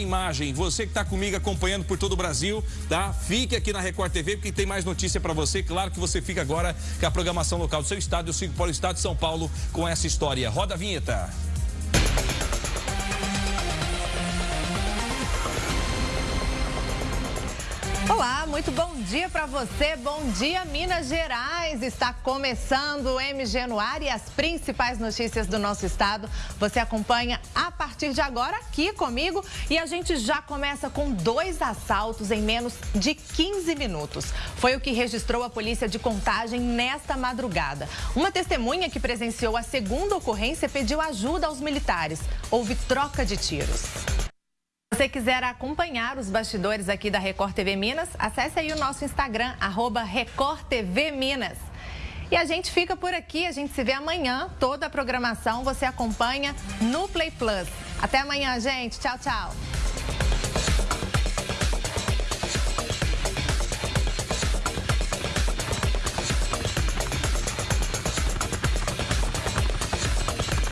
imagem. Você que está comigo acompanhando por todo o Brasil, tá? Fique aqui na Record TV porque tem mais notícia para você. Claro que você fica agora com a programação local do seu estado. Eu sigo para o estado de São Paulo com essa história. Roda a vinheta. Olá, muito bom dia para você. Bom dia, Minas Gerais. Está começando o MG no ar e as principais notícias do nosso estado. Você acompanha a partir de agora aqui comigo e a gente já começa com dois assaltos em menos de 15 minutos. Foi o que registrou a polícia de contagem nesta madrugada. Uma testemunha que presenciou a segunda ocorrência pediu ajuda aos militares. Houve troca de tiros. Você quiser acompanhar os bastidores aqui da Record TV Minas, acesse aí o nosso Instagram, arroba Record TV Minas. E a gente fica por aqui, a gente se vê amanhã. Toda a programação você acompanha no Play Plus. Até amanhã, gente. Tchau, tchau.